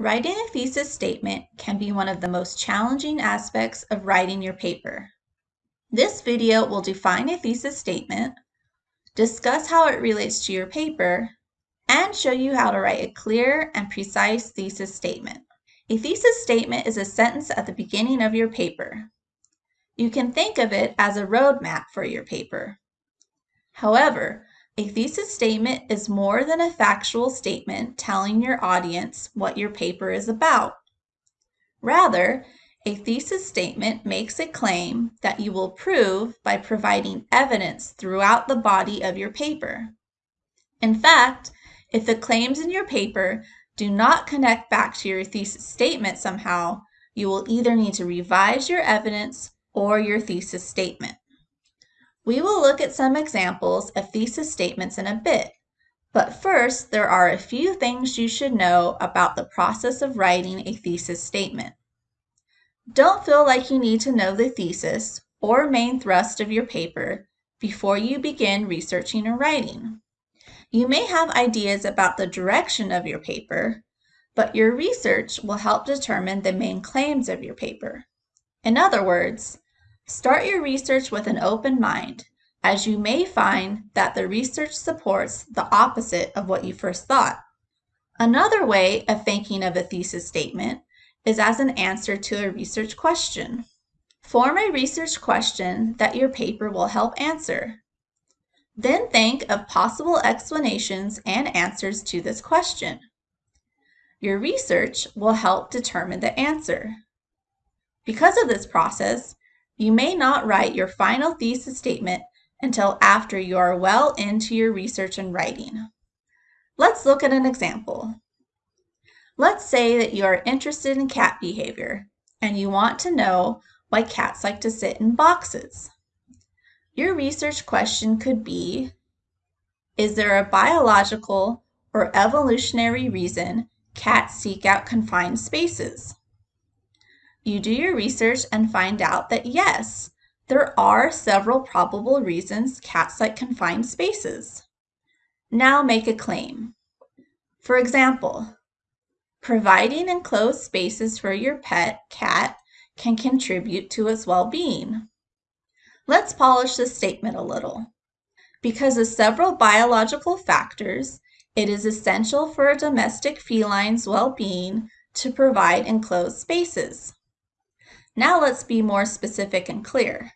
Writing a thesis statement can be one of the most challenging aspects of writing your paper. This video will define a thesis statement, discuss how it relates to your paper, and show you how to write a clear and precise thesis statement. A thesis statement is a sentence at the beginning of your paper. You can think of it as a roadmap for your paper. However, a thesis statement is more than a factual statement telling your audience what your paper is about. Rather, a thesis statement makes a claim that you will prove by providing evidence throughout the body of your paper. In fact, if the claims in your paper do not connect back to your thesis statement somehow, you will either need to revise your evidence or your thesis statement. We will look at some examples of thesis statements in a bit, but first there are a few things you should know about the process of writing a thesis statement. Don't feel like you need to know the thesis or main thrust of your paper before you begin researching or writing. You may have ideas about the direction of your paper, but your research will help determine the main claims of your paper. In other words, Start your research with an open mind, as you may find that the research supports the opposite of what you first thought. Another way of thinking of a thesis statement is as an answer to a research question. Form a research question that your paper will help answer. Then think of possible explanations and answers to this question. Your research will help determine the answer. Because of this process, you may not write your final thesis statement until after you are well into your research and writing. Let's look at an example. Let's say that you are interested in cat behavior and you want to know why cats like to sit in boxes. Your research question could be, is there a biological or evolutionary reason cats seek out confined spaces? You do your research and find out that yes, there are several probable reasons cats like confined spaces. Now make a claim. For example, providing enclosed spaces for your pet cat can contribute to its well-being. Let's polish this statement a little. Because of several biological factors, it is essential for a domestic feline's well-being to provide enclosed spaces. Now let's be more specific and clear.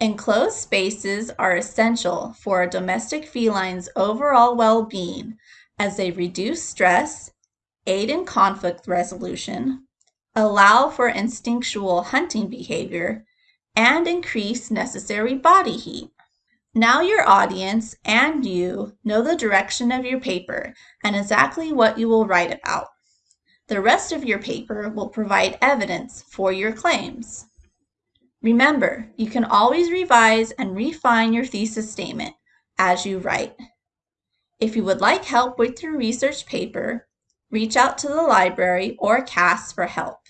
Enclosed spaces are essential for a domestic feline's overall well-being as they reduce stress, aid in conflict resolution, allow for instinctual hunting behavior, and increase necessary body heat. Now your audience and you know the direction of your paper and exactly what you will write about. The rest of your paper will provide evidence for your claims. Remember, you can always revise and refine your thesis statement as you write. If you would like help with your research paper, reach out to the library or CAS for help.